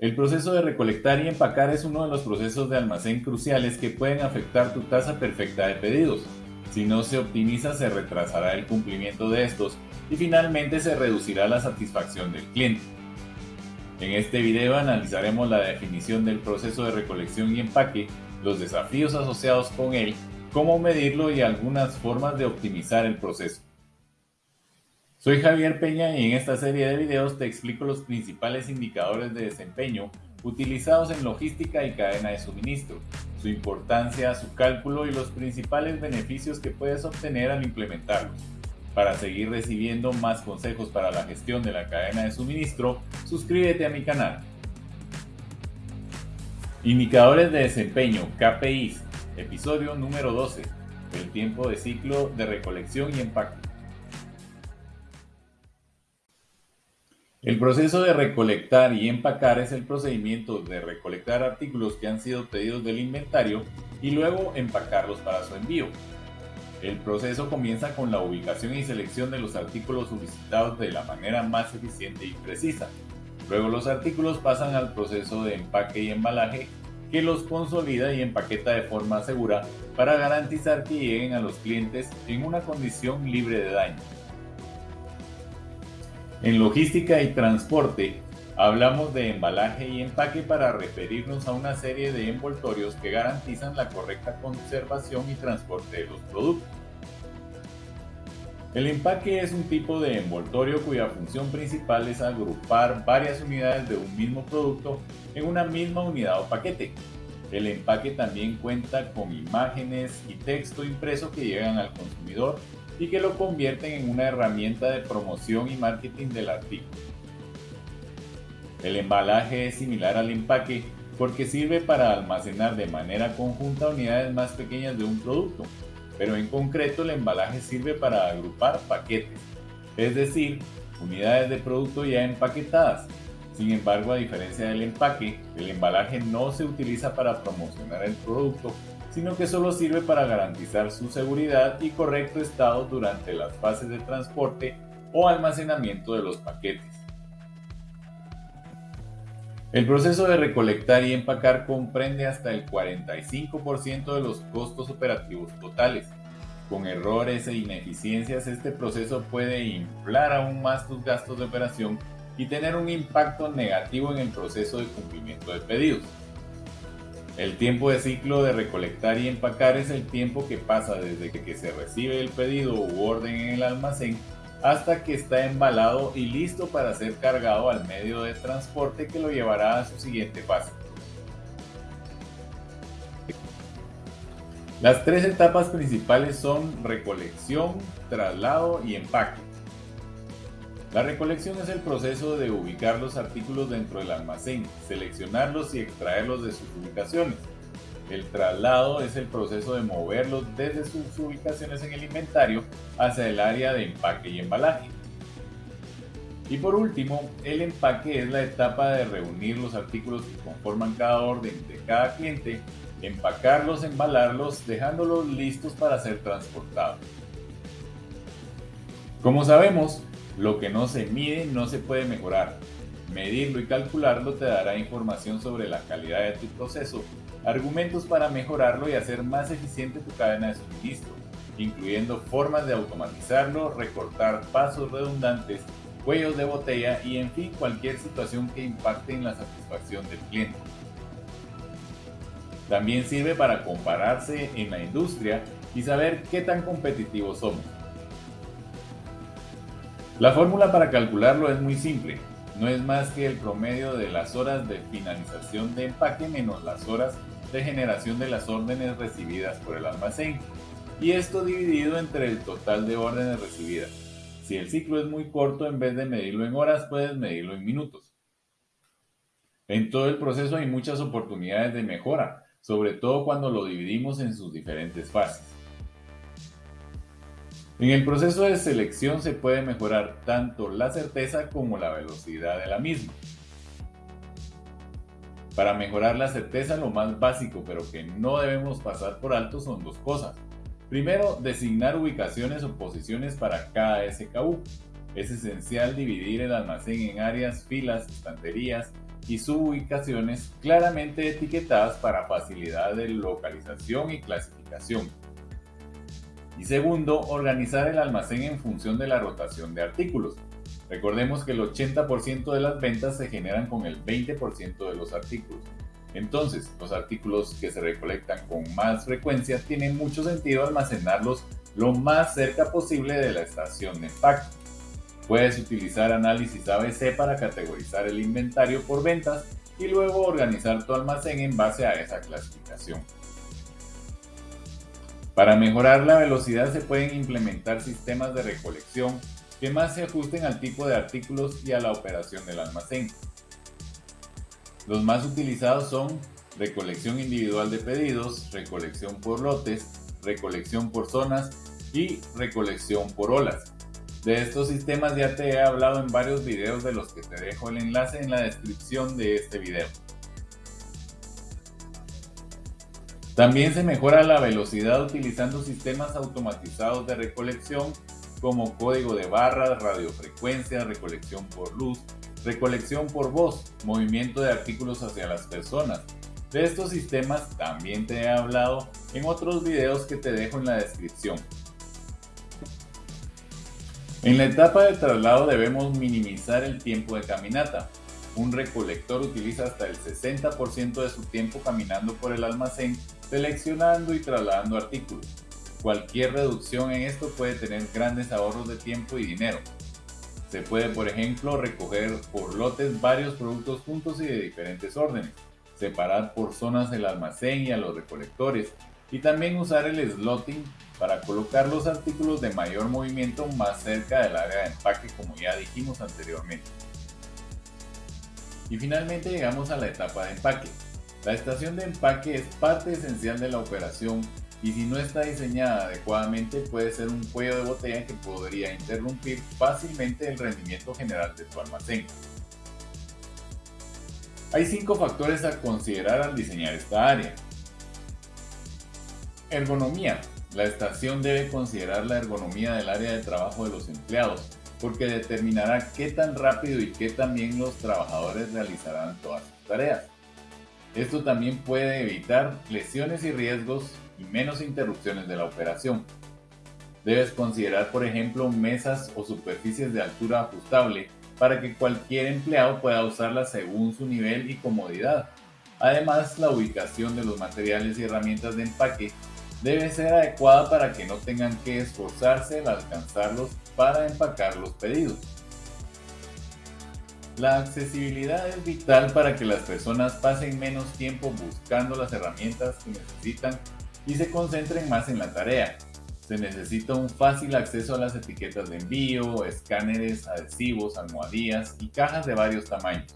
El proceso de recolectar y empacar es uno de los procesos de almacén cruciales que pueden afectar tu tasa perfecta de pedidos. Si no se optimiza, se retrasará el cumplimiento de estos y finalmente se reducirá la satisfacción del cliente. En este video analizaremos la definición del proceso de recolección y empaque, los desafíos asociados con él, cómo medirlo y algunas formas de optimizar el proceso. Soy Javier Peña y en esta serie de videos te explico los principales indicadores de desempeño utilizados en logística y cadena de suministro, su importancia, su cálculo y los principales beneficios que puedes obtener al implementarlos. Para seguir recibiendo más consejos para la gestión de la cadena de suministro, suscríbete a mi canal. Indicadores de desempeño, KPIs, episodio número 12, el tiempo de ciclo de recolección y empaque. El proceso de recolectar y empacar es el procedimiento de recolectar artículos que han sido pedidos del inventario y luego empacarlos para su envío. El proceso comienza con la ubicación y selección de los artículos solicitados de la manera más eficiente y precisa. Luego los artículos pasan al proceso de empaque y embalaje que los consolida y empaqueta de forma segura para garantizar que lleguen a los clientes en una condición libre de daño. En logística y transporte, hablamos de embalaje y empaque para referirnos a una serie de envoltorios que garantizan la correcta conservación y transporte de los productos. El empaque es un tipo de envoltorio cuya función principal es agrupar varias unidades de un mismo producto en una misma unidad o paquete. El empaque también cuenta con imágenes y texto impreso que llegan al consumidor y que lo convierten en una herramienta de promoción y marketing del artículo. El embalaje es similar al empaque porque sirve para almacenar de manera conjunta unidades más pequeñas de un producto, pero en concreto el embalaje sirve para agrupar paquetes, es decir, unidades de producto ya empaquetadas. Sin embargo, a diferencia del empaque, el embalaje no se utiliza para promocionar el producto, sino que solo sirve para garantizar su seguridad y correcto estado durante las fases de transporte o almacenamiento de los paquetes. El proceso de recolectar y empacar comprende hasta el 45% de los costos operativos totales. Con errores e ineficiencias este proceso puede inflar aún más tus gastos de operación y tener un impacto negativo en el proceso de cumplimiento de pedidos. El tiempo de ciclo de recolectar y empacar es el tiempo que pasa desde que se recibe el pedido u orden en el almacén hasta que está embalado y listo para ser cargado al medio de transporte que lo llevará a su siguiente fase. Las tres etapas principales son recolección, traslado y empaque. La recolección es el proceso de ubicar los artículos dentro del almacén, seleccionarlos y extraerlos de sus ubicaciones. El traslado es el proceso de moverlos desde sus ubicaciones en el inventario hacia el área de empaque y embalaje. Y por último, el empaque es la etapa de reunir los artículos que conforman cada orden de cada cliente, empacarlos, embalarlos, dejándolos listos para ser transportados. Como sabemos, lo que no se mide no se puede mejorar. Medirlo y calcularlo te dará información sobre la calidad de tu proceso, argumentos para mejorarlo y hacer más eficiente tu cadena de suministro, incluyendo formas de automatizarlo, recortar pasos redundantes, cuellos de botella y en fin cualquier situación que impacte en la satisfacción del cliente. También sirve para compararse en la industria y saber qué tan competitivos somos. La fórmula para calcularlo es muy simple, no es más que el promedio de las horas de finalización de empaque menos las horas de generación de las órdenes recibidas por el almacén, y esto dividido entre el total de órdenes recibidas. Si el ciclo es muy corto, en vez de medirlo en horas, puedes medirlo en minutos. En todo el proceso hay muchas oportunidades de mejora, sobre todo cuando lo dividimos en sus diferentes fases. En el proceso de selección se puede mejorar tanto la certeza como la velocidad de la misma. Para mejorar la certeza lo más básico pero que no debemos pasar por alto son dos cosas. Primero, designar ubicaciones o posiciones para cada SKU. Es esencial dividir el almacén en áreas, filas, estanterías y sububicaciones claramente etiquetadas para facilidad de localización y clasificación. Y segundo, organizar el almacén en función de la rotación de artículos. Recordemos que el 80% de las ventas se generan con el 20% de los artículos. Entonces, los artículos que se recolectan con más frecuencia tienen mucho sentido almacenarlos lo más cerca posible de la estación de empaque. Puedes utilizar análisis ABC para categorizar el inventario por ventas y luego organizar tu almacén en base a esa clasificación. Para mejorar la velocidad se pueden implementar sistemas de recolección que más se ajusten al tipo de artículos y a la operación del almacén. Los más utilizados son recolección individual de pedidos, recolección por lotes, recolección por zonas y recolección por olas. De estos sistemas ya te he hablado en varios videos de los que te dejo el enlace en la descripción de este video. También se mejora la velocidad utilizando sistemas automatizados de recolección como código de barras, radiofrecuencia, recolección por luz, recolección por voz, movimiento de artículos hacia las personas. De estos sistemas también te he hablado en otros videos que te dejo en la descripción. En la etapa de traslado debemos minimizar el tiempo de caminata. Un recolector utiliza hasta el 60% de su tiempo caminando por el almacén, seleccionando y trasladando artículos. Cualquier reducción en esto puede tener grandes ahorros de tiempo y dinero. Se puede, por ejemplo, recoger por lotes varios productos juntos y de diferentes órdenes, separar por zonas el almacén y a los recolectores, y también usar el slotting para colocar los artículos de mayor movimiento más cerca del área de empaque como ya dijimos anteriormente. Y finalmente llegamos a la etapa de empaque. La estación de empaque es parte esencial de la operación y si no está diseñada adecuadamente puede ser un cuello de botella que podría interrumpir fácilmente el rendimiento general de tu almacén. Hay cinco factores a considerar al diseñar esta área. Ergonomía. La estación debe considerar la ergonomía del área de trabajo de los empleados, porque determinará qué tan rápido y qué tan bien los trabajadores realizarán todas sus tareas. Esto también puede evitar lesiones y riesgos y menos interrupciones de la operación. Debes considerar, por ejemplo, mesas o superficies de altura ajustable para que cualquier empleado pueda usarlas según su nivel y comodidad. Además, la ubicación de los materiales y herramientas de empaque debe ser adecuada para que no tengan que esforzarse al alcanzarlos para empacar los pedidos. La accesibilidad es vital para que las personas pasen menos tiempo buscando las herramientas que necesitan y se concentren más en la tarea. Se necesita un fácil acceso a las etiquetas de envío, escáneres, adhesivos, almohadillas y cajas de varios tamaños.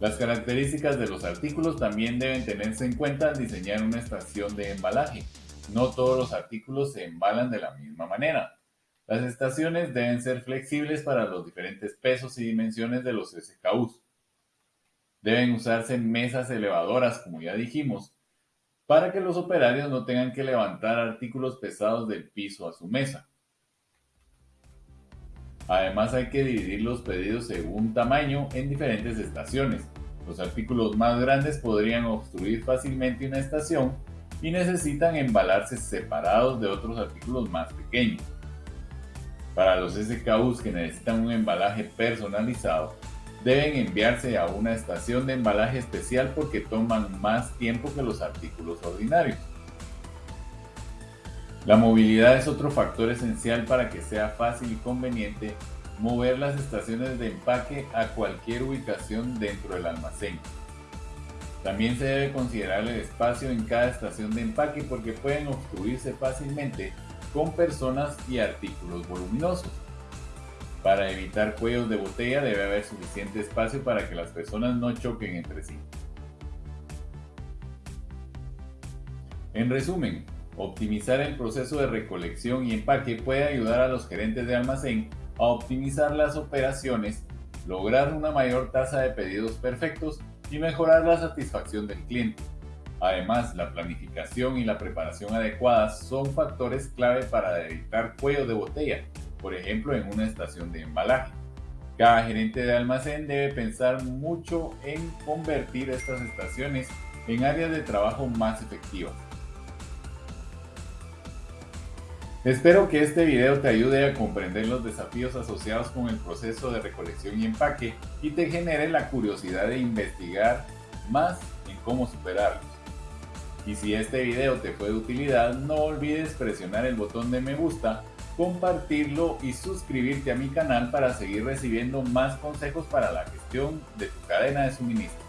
Las características de los artículos también deben tenerse en cuenta al diseñar una estación de embalaje. No todos los artículos se embalan de la misma manera. Las estaciones deben ser flexibles para los diferentes pesos y dimensiones de los SKUs. Deben usarse mesas elevadoras, como ya dijimos, para que los operarios no tengan que levantar artículos pesados del piso a su mesa. Además hay que dividir los pedidos según tamaño en diferentes estaciones. Los artículos más grandes podrían obstruir fácilmente una estación y necesitan embalarse separados de otros artículos más pequeños. Para los SKUs que necesitan un embalaje personalizado, deben enviarse a una estación de embalaje especial porque toman más tiempo que los artículos ordinarios. La movilidad es otro factor esencial para que sea fácil y conveniente mover las estaciones de empaque a cualquier ubicación dentro del almacén. También se debe considerar el espacio en cada estación de empaque porque pueden obstruirse fácilmente con personas y artículos voluminosos. Para evitar cuellos de botella debe haber suficiente espacio para que las personas no choquen entre sí. En resumen, optimizar el proceso de recolección y empaque puede ayudar a los gerentes de almacén a optimizar las operaciones, lograr una mayor tasa de pedidos perfectos y mejorar la satisfacción del cliente. Además, la planificación y la preparación adecuadas son factores clave para evitar cuellos de botella por ejemplo en una estación de embalaje. Cada gerente de almacén debe pensar mucho en convertir estas estaciones en áreas de trabajo más efectivas. Espero que este video te ayude a comprender los desafíos asociados con el proceso de recolección y empaque y te genere la curiosidad de investigar más en cómo superarlos. Y si este video te fue de utilidad, no olvides presionar el botón de me gusta, compartirlo y suscribirte a mi canal para seguir recibiendo más consejos para la gestión de tu cadena de suministro.